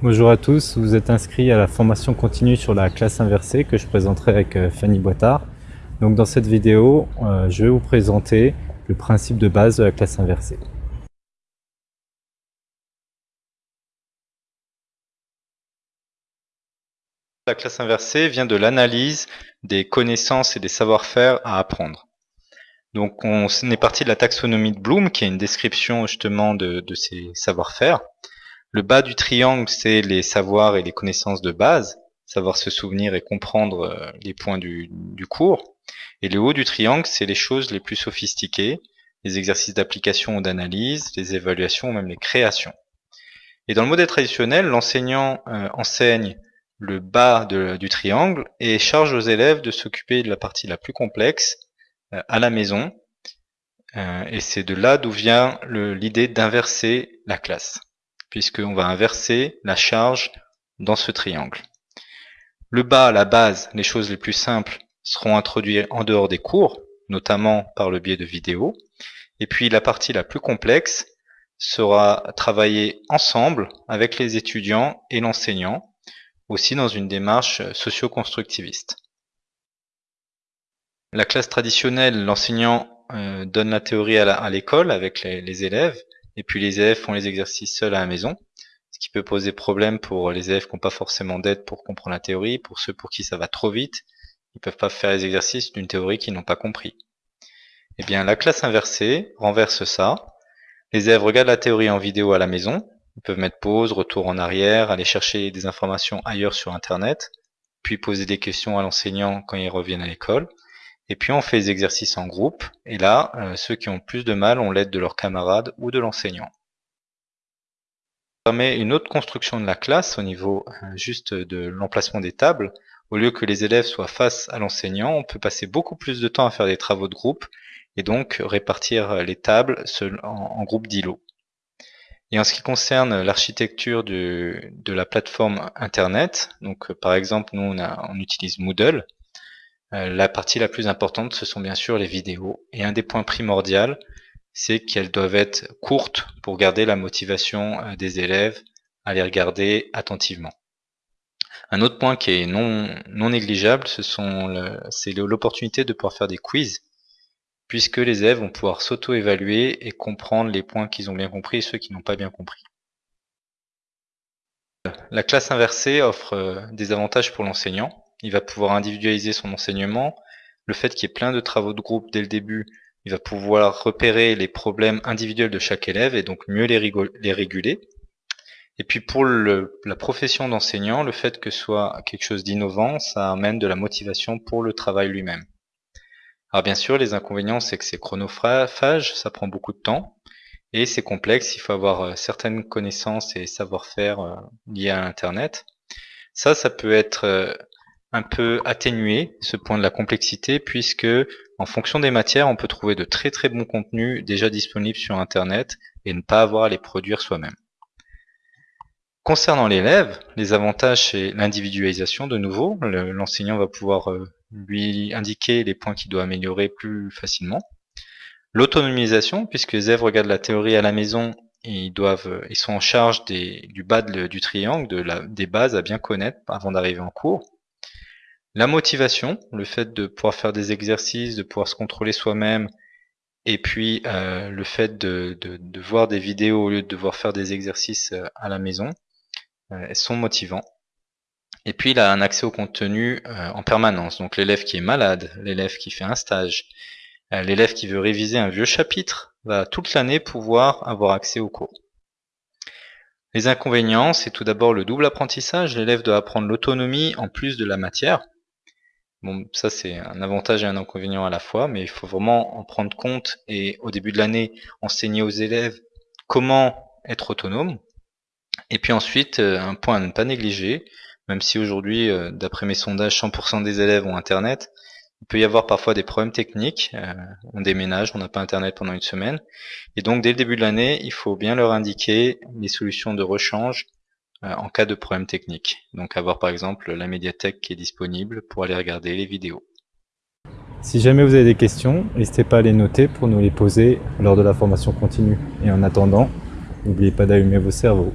Bonjour à tous, vous êtes inscrits à la formation continue sur la classe inversée que je présenterai avec euh, Fanny Boitard. Donc dans cette vidéo, euh, je vais vous présenter le principe de base de la classe inversée. La classe inversée vient de l'analyse des connaissances et des savoir-faire à apprendre. Donc on est parti de la taxonomie de Bloom, qui est une description justement de, de ces savoir-faire. Le bas du triangle, c'est les savoirs et les connaissances de base, savoir se souvenir et comprendre euh, les points du, cours. Et le haut du triangle, c'est les choses les plus sophistiquées, les exercices d'application ou d'analyse, les évaluations ou même les créations. Et dans le modèle traditionnel, l'enseignant euh, enseigne le bas du triangle et charge aux élèves de s'occuper de la partie la plus complexe euh, à la maison. et c'est de là d'où vient l'idée d'inverser la classe puisqu'on va inverser la charge dans ce triangle. Le bas, la base, les choses les plus simples seront introduites en dehors des cours, notamment par le biais de vidéos. Et puis la partie la plus complexe sera travaillée ensemble avec les étudiants et l'enseignant, aussi dans une démarche socio-constructiviste. La classe traditionnelle, l'enseignant euh, donne la théorie à l'école avec les élèves, et puis les élèves font les exercices seuls à la maison, ce qui peut poser problème pour les élèves qui n'ont pas forcément d'aide pour comprendre la théorie, pour ceux pour qui ça va trop vite, ils peuvent pas faire les exercices d'une théorie qu'ils n'ont pas compris. Eh bien, la classe inversée renverse ça. Les élèves regardent la théorie en vidéo à la maison, ils peuvent mettre pause, retour en arrière, aller chercher des informations ailleurs sur Internet, puis poser des questions à l'enseignant quand ils reviennent à l'école. Et puis on fait les exercices en groupe, et là, euh, ceux qui ont plus de mal ont l'aide de leurs camarades ou de l'enseignant. Ça permet une autre construction de la classe au niveau euh, juste de l'emplacement des tables. Au lieu que les élèves soient face à l'enseignant, on peut passer beaucoup plus de temps à faire des travaux de groupe et donc répartir les tables en, groupe d'îlots. Et en ce qui concerne l'architecture de la plateforme Internet, donc par exemple nous on, utilise Moodle, euh, la partie la plus importante, ce sont bien sûr les vidéos. Et un des points primordiaux, c'est qu'elles doivent être courtes pour garder la motivation euh, des élèves à les regarder attentivement. Un autre point qui est non, non négligeable, c'est l'opportunité de pouvoir faire des quiz, puisque les élèves vont pouvoir s'auto-évaluer et comprendre les points qu'ils ont bien compris et ceux qui n'ont pas bien compris. La classe inversée offre euh, des avantages pour l'enseignant, il va pouvoir individualiser son enseignement. Le fait qu'il y ait plein de travaux de groupe dès le début, il va pouvoir repérer les problèmes individuels de chaque élève et donc mieux les, réguler. Et puis pour la profession d'enseignant, le fait que ce soit quelque chose d'innovant, ça amène de la motivation pour le travail lui-même. Alors bien sûr, les inconvénients, c'est que c'est chronophage, ça prend beaucoup de temps, et c'est complexe, il faut avoir euh, certaines connaissances et savoir-faire euh, liés à Internet. Ça, ça peut être euh, un peu atténuer ce point de la complexité puisque en fonction des matières, on peut trouver de très très bons contenus déjà disponibles sur Internet et ne pas avoir à les produire soi-même. Concernant l'élève, les avantages c'est l'individualisation de nouveau. L'enseignant va pouvoir euh, lui indiquer les points qu'il doit améliorer plus facilement. L'autonomisation, puisque les élèves regardent la théorie à la maison et ils doivent, ils sont en charge du bas du triangle, des bases à bien connaître avant d'arriver en cours. La motivation, le fait de pouvoir faire des exercices, de pouvoir se contrôler soi-même, et puis euh, le fait de, voir des vidéos au lieu de devoir faire des exercices euh, à la maison, euh, sont motivants. Et puis il a un accès au contenu en permanence. Donc l'élève qui est malade, l'élève qui fait un stage, l'élève qui veut réviser un vieux chapitre, va toute l'année pouvoir avoir accès au cours. Les inconvénients, c'est tout d'abord le double apprentissage. L'élève doit apprendre l'autonomie en plus de la matière. Bon, ça c'est un avantage et un inconvénient à la fois, mais il faut vraiment en prendre compte et au début de l'année enseigner aux élèves comment être autonome. Et puis ensuite, euh, un point à ne pas négliger, même si aujourd'hui, euh, d'après mes sondages, 100% des élèves ont Internet, il peut y avoir parfois des problèmes techniques, euh, on déménage, on n'a pas Internet pendant une semaine, et donc dès le début de l'année, il faut bien leur indiquer les solutions de rechange en cas de problème technique. Donc avoir par exemple la médiathèque qui est disponible pour aller regarder les vidéos. Si jamais vous avez des questions, n'hésitez pas à les noter pour nous les poser lors de la formation continue. Et en attendant, n'oubliez pas d'allumer vos cerveaux.